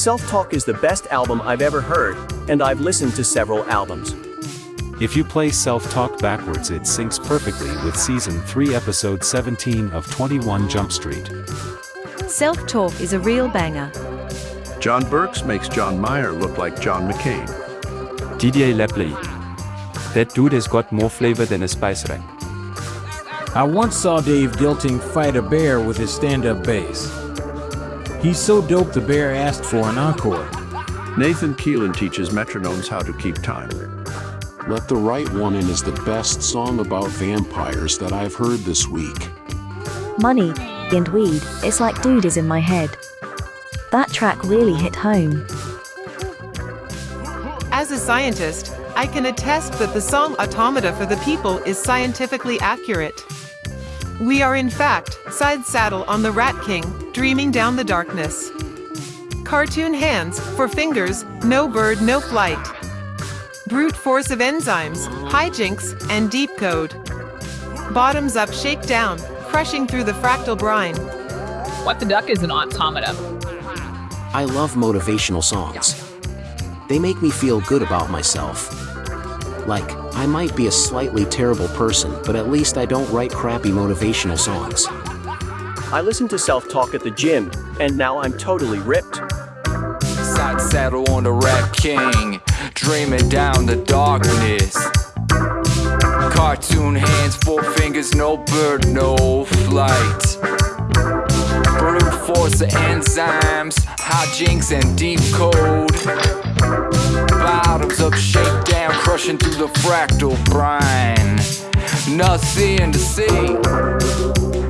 Self Talk is the best album I've ever heard, and I've listened to several albums. If you play Self Talk backwards, it syncs perfectly with Season 3, Episode 17 of 21 Jump Street. Self Talk is a real banger. John Burks makes John Mayer look like John McCain. DJ Lepley. That dude has got more flavor than a spice rack. I once saw Dave Dilting fight a bear with his stand-up bass. He's so dope the bear asked for an encore. Nathan Keelan teaches metronomes how to keep time. Let the Right One In is the best song about vampires that I've heard this week. Money and weed, it's like dude is in my head. That track really hit home. As a scientist, I can attest that the song Automata for the People is scientifically accurate. We are in fact side saddle on the Rat King, dreaming down the darkness. Cartoon hands four fingers, no bird, no flight. Brute force of enzymes, hijinks, and deep code. Bottoms up, shake down, crushing through the fractal brine. What the Duck is an automata. I love motivational songs. They make me feel good about myself. Like, I might be a slightly terrible person, but at least I don't write crappy motivational songs. I listen to Self Talk at the gym, and now I'm totally ripped. Side saddle on the Rat King, dreaming down the darkness. Cartoon hands, four fingers, no bird, no flight. Brute force of enzymes, hijinks and deep code. Bottoms up, shake down, crushing through the fractal brine. Nothing to see.